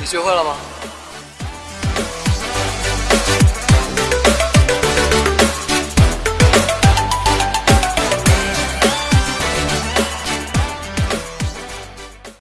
你学会了吗？